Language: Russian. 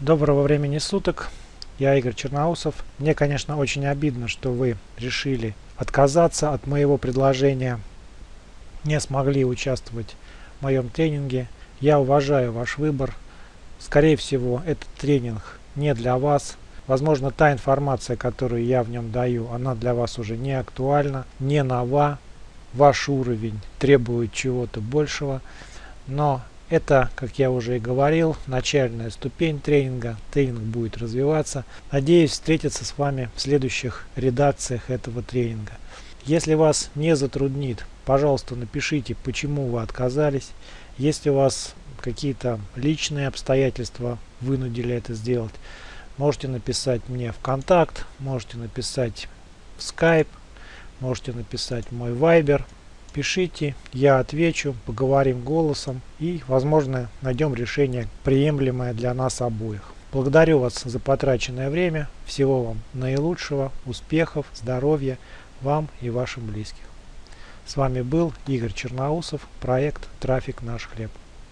Доброго времени суток, я Игорь Черноусов. Мне, конечно, очень обидно, что вы решили отказаться от моего предложения, не смогли участвовать в моем тренинге. Я уважаю ваш выбор. Скорее всего, этот тренинг не для вас. Возможно, та информация, которую я в нем даю, она для вас уже не актуальна, не нова. Ваш уровень требует чего-то большего. Но это, как я уже и говорил, начальная ступень тренинга. Тренинг будет развиваться. Надеюсь встретиться с вами в следующих редакциях этого тренинга. Если вас не затруднит, пожалуйста, напишите, почему вы отказались. Если у вас какие-то личные обстоятельства вынудили это сделать, можете написать мне в контакт, можете написать в Skype, можете написать мой Viber пишите, я отвечу, поговорим голосом и, возможно, найдем решение, приемлемое для нас обоих. Благодарю вас за потраченное время. Всего вам наилучшего, успехов, здоровья вам и вашим близким. С вами был Игорь Черноусов, проект «Трафик наш хлеб».